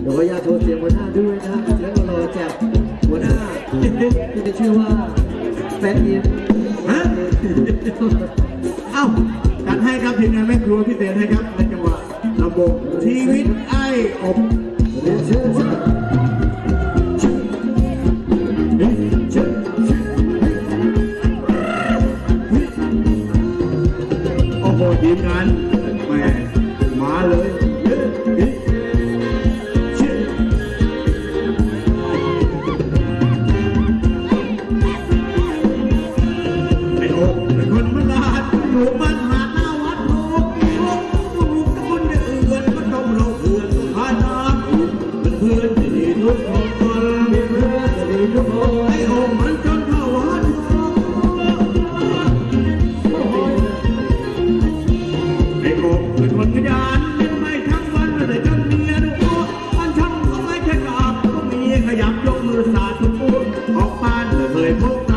เดี๋ยวก็ญาติโทรเสียงหัวหน้าด้วยนะแล้วรอแจกหัวหน้าที่จะชื่อว่าแฟนอีนฮะเอ้าจัดให้ครับทีมงานแม่ครัวพี่เศษให้ครับในจังหวะลำบงชีวิตไอ้อบเรียเชิญทีมงาน phút phút bóng phan lời mốc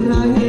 right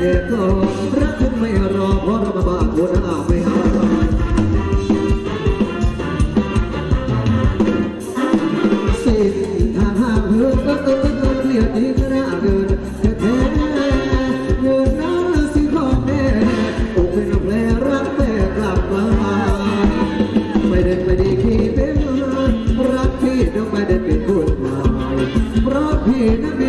เอกโทรักคุณไม่รอเพราะเรามบ้าหัวหน้าไม่หาสิ่งทางห้างเพื่อก็ต้องต้องเคลียร์ดีก็น่าเกินแต่แท้เงินน้ำสิพ่อแม่อกเป็นแผลรักแต่กลับมา ไม่ได้ไม่ได้ขี้เป็นรักพี่ต้องไม่ได้เป็นคนหม่ยเพราะพี่นั้น